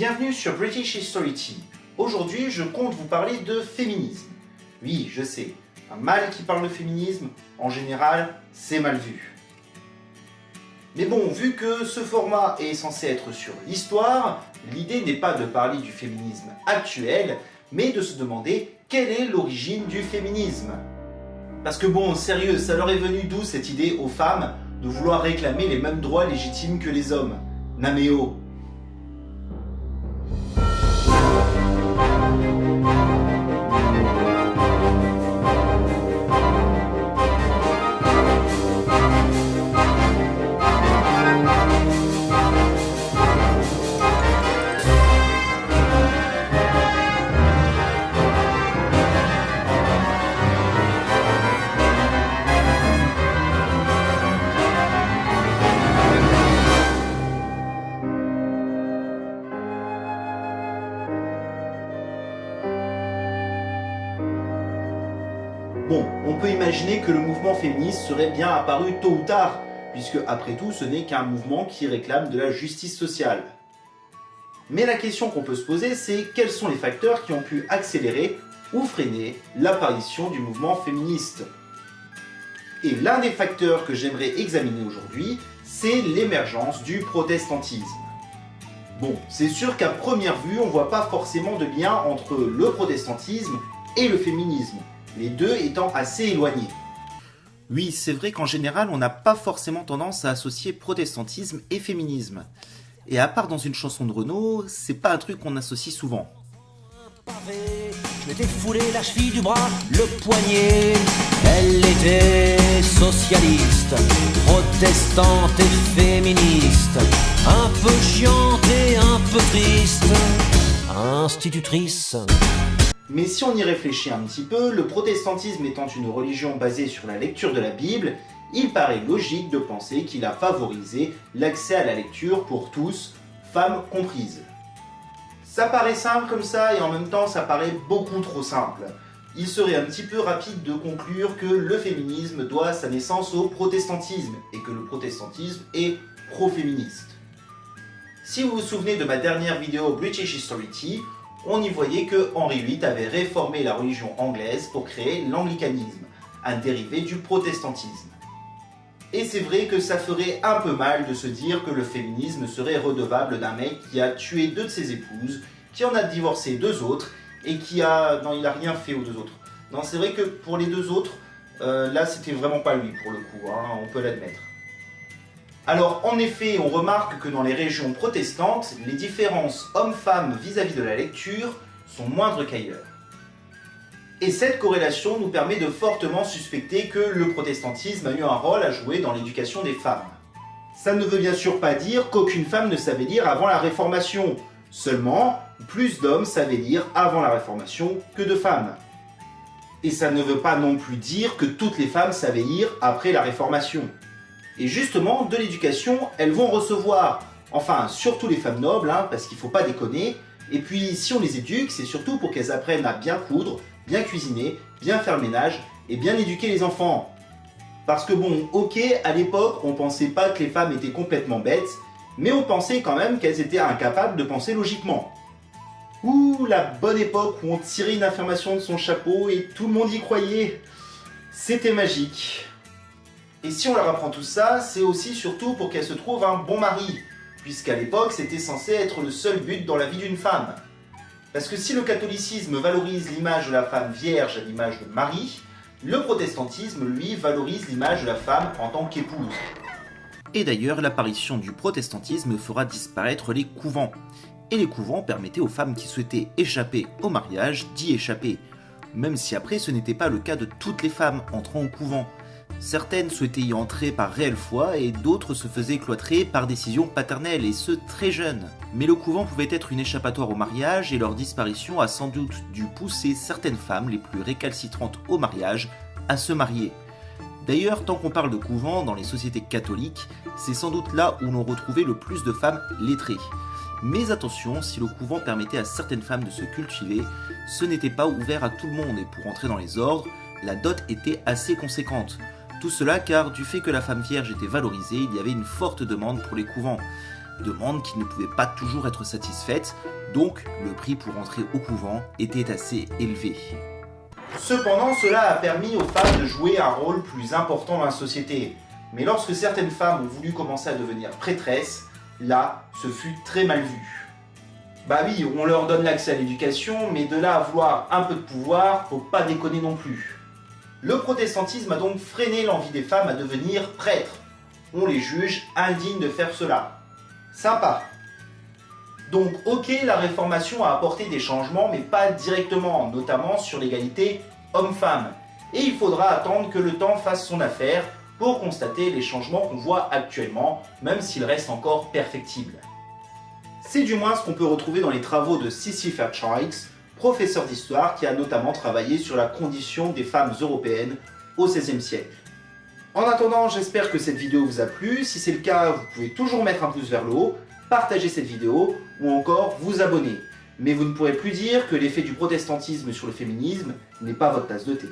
Bienvenue sur British History Tea. Aujourd'hui, je compte vous parler de féminisme. Oui, je sais, un mâle qui parle de féminisme, en général, c'est mal vu. Mais bon, vu que ce format est censé être sur l'histoire, l'idée n'est pas de parler du féminisme actuel, mais de se demander quelle est l'origine du féminisme. Parce que bon, sérieux, ça leur est venu d'où cette idée aux femmes de vouloir réclamer les mêmes droits légitimes que les hommes? Naméo, Bon, on peut imaginer que le mouvement féministe serait bien apparu tôt ou tard, puisque après tout ce n'est qu'un mouvement qui réclame de la justice sociale. Mais la question qu'on peut se poser, c'est quels sont les facteurs qui ont pu accélérer ou freiner l'apparition du mouvement féministe? Et l'un des facteurs que j'aimerais examiner aujourd'hui, c'est l'émergence du protestantisme. Bon, c'est sûr qu'à première vue, on voit pas forcément de lien entre le protestantisme et le féminisme les deux étant assez éloignés. Oui, c'est vrai qu'en général, on n'a pas forcément tendance à associer protestantisme et féminisme. Et à part dans une chanson de Renault, c'est pas un truc qu'on associe souvent. Je m'étais foulé la cheville du bras, le poignet. Elle était socialiste, protestante et féministe. Un peu chiante et un peu triste. Institutrice. Mais si on y réfléchit un petit peu, le protestantisme étant une religion basée sur la lecture de la Bible, il paraît logique de penser qu'il a favorisé l'accès à la lecture pour tous, femmes comprises. Ça paraît simple comme ça et en même temps ça paraît beaucoup trop simple. Il serait un petit peu rapide de conclure que le féminisme doit sa naissance au protestantisme et que le protestantisme est pro-féministe. Si vous vous souvenez de ma dernière vidéo British History on y voyait que Henri VIII avait réformé la religion anglaise pour créer l'anglicanisme, un dérivé du protestantisme. Et c'est vrai que ça ferait un peu mal de se dire que le féminisme serait redevable d'un mec qui a tué deux de ses épouses, qui en a divorcé deux autres, et qui a... Non, il a rien fait aux deux autres. Non, c'est vrai que pour les deux autres, euh, là c'était vraiment pas lui pour le coup, hein, on peut l'admettre. Alors en effet, on remarque que dans les régions protestantes, les différences hommes-femmes vis-à-vis de la lecture sont moindres qu'ailleurs. Et cette corrélation nous permet de fortement suspecter que le protestantisme a eu un rôle à jouer dans l'éducation des femmes. Ça ne veut bien sûr pas dire qu'aucune femme ne savait lire avant la Réformation. Seulement, plus d'hommes savaient lire avant la Réformation que de femmes. Et ça ne veut pas non plus dire que toutes les femmes savaient lire après la Réformation. Et justement, de l'éducation, elles vont recevoir, enfin, surtout les femmes nobles, hein, parce qu'il ne faut pas déconner, et puis si on les éduque, c'est surtout pour qu'elles apprennent à bien coudre, bien cuisiner, bien faire le ménage, et bien éduquer les enfants. Parce que bon, ok, à l'époque, on pensait pas que les femmes étaient complètement bêtes, mais on pensait quand même qu'elles étaient incapables de penser logiquement. Ouh, la bonne époque où on tirait une affirmation de son chapeau et tout le monde y croyait. C'était magique. Et si on leur apprend tout ça, c'est aussi surtout pour qu'elle se trouve un bon mari, puisqu'à l'époque c'était censé être le seul but dans la vie d'une femme. Parce que si le catholicisme valorise l'image de la femme vierge à l'image de Marie, le protestantisme, lui, valorise l'image de la femme en tant qu'épouse. Et d'ailleurs, l'apparition du protestantisme fera disparaître les couvents. Et les couvents permettaient aux femmes qui souhaitaient échapper au mariage d'y échapper, même si après ce n'était pas le cas de toutes les femmes entrant au couvent. Certaines souhaitaient y entrer par réelle foi et d'autres se faisaient cloîtrer par décision paternelle et ce très jeunes. Mais le couvent pouvait être une échappatoire au mariage et leur disparition a sans doute dû pousser certaines femmes les plus récalcitrantes au mariage à se marier. D'ailleurs, tant qu'on parle de couvent dans les sociétés catholiques, c'est sans doute là où l'on retrouvait le plus de femmes lettrées. Mais attention, si le couvent permettait à certaines femmes de se cultiver, ce n'était pas ouvert à tout le monde et pour entrer dans les ordres, la dot était assez conséquente. Tout cela car du fait que la femme vierge était valorisée, il y avait une forte demande pour les couvents. demande qui ne pouvait pas toujours être satisfaite, donc le prix pour entrer au couvent était assez élevé. Cependant, cela a permis aux femmes de jouer un rôle plus important dans la société. Mais lorsque certaines femmes ont voulu commencer à devenir prêtresses, là, ce fut très mal vu. Bah oui, on leur donne l'accès à l'éducation, mais de là à un peu de pouvoir, faut pas déconner non plus. Le protestantisme a donc freiné l'envie des femmes à devenir prêtres. On les juge indignes de faire cela. Sympa. Donc ok, la réformation a apporté des changements, mais pas directement, notamment sur l'égalité homme-femme. Et il faudra attendre que le temps fasse son affaire pour constater les changements qu'on voit actuellement, même s'ils restent encore perfectibles. C'est du moins ce qu'on peut retrouver dans les travaux de Sissy Fairchild, professeur d'histoire qui a notamment travaillé sur la condition des femmes européennes au XVIe siècle. En attendant, j'espère que cette vidéo vous a plu. Si c'est le cas, vous pouvez toujours mettre un pouce vers le haut, partager cette vidéo ou encore vous abonner. Mais vous ne pourrez plus dire que l'effet du protestantisme sur le féminisme n'est pas votre tasse de thé.